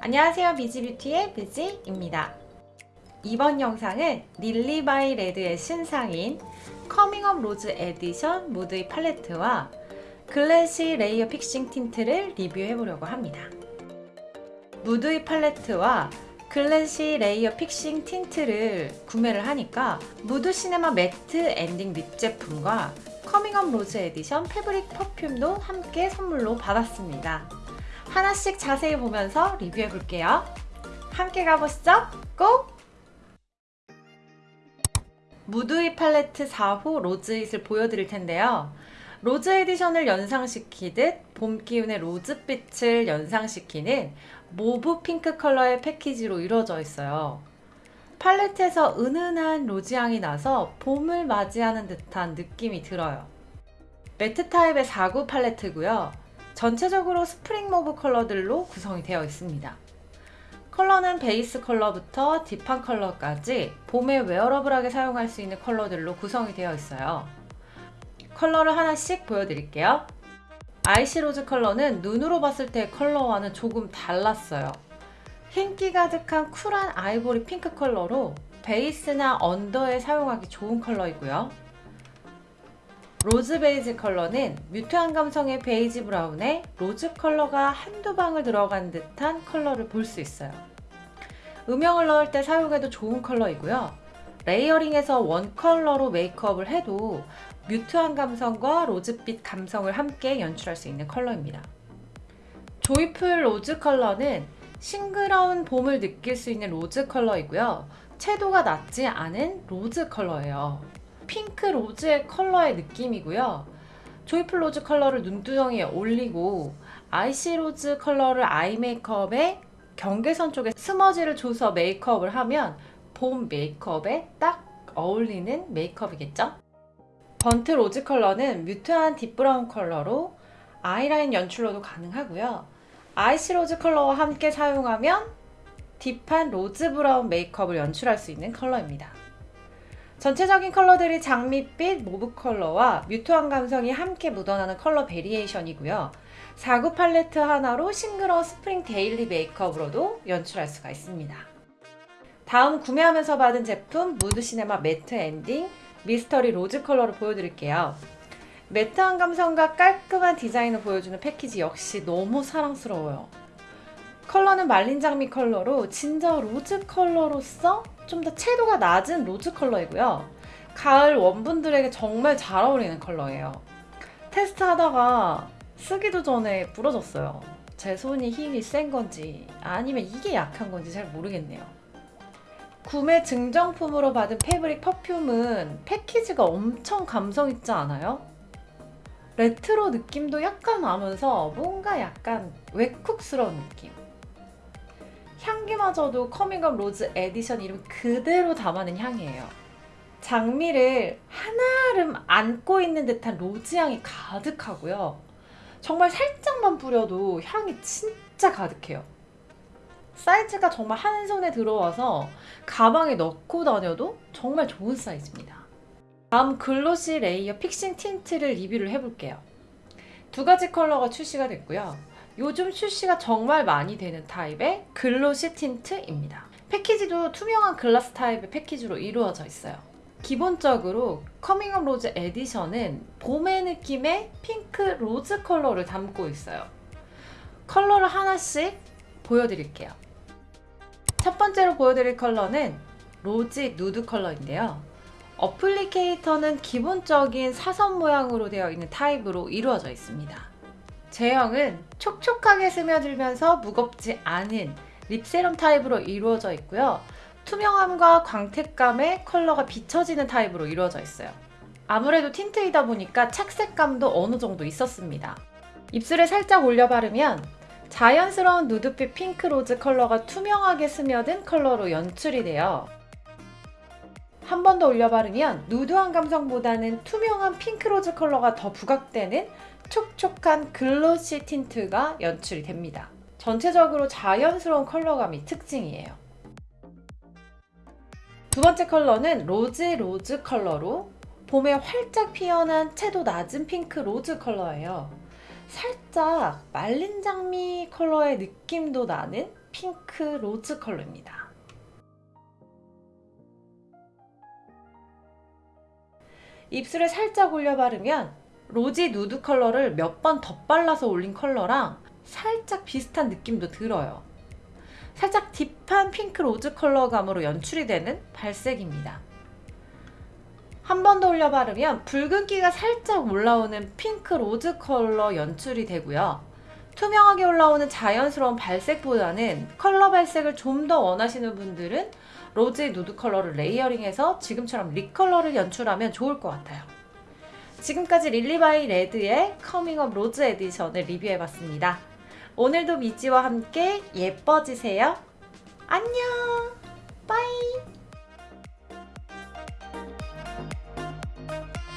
안녕하세요. 비지뷰티의 비지입니다. 이번 영상은 릴리바이레드의 신상인 coming up rose edition mood eye 팔레트와 glassy layer fixing tint를 리뷰해 보려고 합니다. mood eye 팔레트와 glassy layer fixing tint를 구매를 하니까 mood cinema matte ending lip 제품과 coming up rose edition fabric perfume도 함께 선물로 받았습니다 하나씩 자세히 보면서 리뷰해 볼게요. 함께 가보시죠. Go! 무드잇 팔레트 4호 로즈잇을 보여드릴 텐데요. 로즈 에디션을 연상시키듯 봄 기운의 로즈빛을 연상시키는 mauve 핑크 컬러의 패키지로 이루어져 있어요. 팔레트에서 은은한 로즈향이 나서 봄을 맞이하는 듯한 느낌이 들어요. matte 타입의 4구 팔레트고요. 전체적으로 spring mauve 컬러들로 구성이 되어 있습니다. 컬러는 베이스 컬러부터 deep한 컬러까지 봄에 wearable하게 사용할 수 있는 컬러들로 구성이 되어 있어요. 컬러를 하나씩 보여드릴게요. 아이시 로즈 컬러는 눈으로 봤을 때 컬러와는 조금 달랐어요. 흰기 가득한 cool한 아이보리 핑크 컬러로 베이스나 under에 사용하기 좋은 컬러이고요. 로즈 베이지 컬러는 mute한 감성의 베이지 브라운에 로즈 컬러가 한두 방울 들어간 듯한 컬러를 볼 수 있어요. 음영을 넣을 때 사용해도 좋은 컬러이고요. layering에서 one 컬러로 메이크업을 해도 mute한 감성과 로즈빛 감성을 함께 연출할 수 있는 컬러입니다. 조이풀 로즈 컬러는 싱그러운 봄을 느낄 수 있는 로즈 컬러이고요. 채도가 낮지 않은 로즈 컬러예요. 핑크 로즈의 컬러의 느낌이고요. 조이풀 로즈 컬러를 눈두덩이에 올리고 아이시 로즈 컬러를 eye 메이크업에 경계선 쪽에 smudge를 줘서 메이크업을 하면 봄 메이크업에 딱 어울리는 메이크업이겠죠? 번트 로즈 컬러는 mute한 deep 브라운 컬러로 아이라인 연출로도 가능하고요. 아이시 로즈 컬러와 함께 사용하면 deep한 로즈 브라운 메이크업을 연출할 수 있는 컬러입니다. 전체적인 컬러들이 장밋빛 mauve 컬러와 mute한 감성이 함께 묻어나는 컬러 variation이고요. 4구 팔레트 하나로 싱그러운 spring daily 메이크업으로도 연출할 수가 있습니다. 다음 구매하면서 받은 제품 무드 시네마 매트 엔딩 미스터리 로즈 컬러를 보여드릴게요. matte한 감성과 깔끔한 디자인을 보여주는 패키지 역시 너무 사랑스러워요. 컬러는 말린 장미 컬러로 진저 로즈 컬러로서 좀 더 채도가 낮은 로즈 컬러이고요. 가을 warm분들에게 정말 잘 어울리는 컬러예요. 테스트하다가 쓰기도 전에 부러졌어요. 제 손이 힘이 센 건지 아니면 이게 약한 건지 잘 모르겠네요. 구매 증정품으로 받은 fabric perfume은 패키지가 엄청 감성 있지 않아요? 레트로 느낌도 약간 나면서 뭔가 약간 웨쿡스러운 느낌. 향기마저도 커밍업 로즈 에디션 이름 그대로 담아낸 향이에요. 장미를 한아름 안고 있는 듯한 로즈 향이 가득하고요. 정말 살짝만 뿌려도 향이 진짜 가득해요. 사이즈가 정말 한 손에 들어와서 가방에 넣고 다녀도 정말 좋은 사이즈입니다. 다음 글로시 레이어 픽싱 틴트를 리뷰를 해볼게요. 두 가지 컬러가 출시가 됐고요. 요즘 출시가 정말 많이 되는 타입의 glossy 틴트입니다. 패키지도 투명한 글라스 타입의 패키지로 이루어져 있어요. 기본적으로 커밍업 로즈 에디션은 봄의 느낌의 핑크 로즈 컬러를 담고 있어요. 컬러를 하나씩 보여드릴게요. 첫 번째로 보여드릴 컬러는 로지 누드 컬러인데요. applicator는 기본적인 사선 모양으로 되어 있는 타입으로 이루어져 있습니다. 제형은 촉촉하게 스며들면서 무겁지 않은 lip serum 타입으로 이루어져 있고요. 투명함과 광택감의 컬러가 비춰지는 타입으로 이루어져 있어요. 아무래도 틴트이다 보니까 착색감도 어느 정도 있었습니다. 입술에 살짝 올려 바르면 자연스러운 누드빛 핑크 로즈 컬러가 투명하게 스며든 컬러로 연출이 돼요. 한 번 더 올려 바르면 누드한 감성보다는 투명한 핑크 로즈 컬러가 더 부각되는 촉촉한 glossy 틴트가 연출이 됩니다. 전체적으로 자연스러운 컬러감이 특징이에요. 두 번째 컬러는 로즈 로즈 컬러로 봄에 활짝 피어난 채도 낮은 핑크 로즈 컬러예요. 살짝 말린 장미 컬러의 느낌도 나는 핑크 로즈 컬러입니다. 입술에 살짝 올려 바르면 로지 누드 컬러를 몇 번 덧발라서 올린 컬러랑 살짝 비슷한 느낌도 들어요. 살짝 deep한 핑크 로즈 컬러감으로 연출이 되는 발색입니다. 한 번 더 올려 바르면 붉은기가 살짝 올라오는 핑크 로즈 컬러 연출이 되고요. 투명하게 올라오는 자연스러운 발색보다는 컬러 발색을 좀 더 원하시는 분들은 로즈 누드 컬러를 layering해서 지금처럼 lip 컬러를 연출하면 좋을 것 같아요. 지금까지 릴리바이레드의 커밍업 로즈 에디션을 리뷰해봤습니다. 오늘도 미지와 함께 예뻐지세요. 안녕! Bye!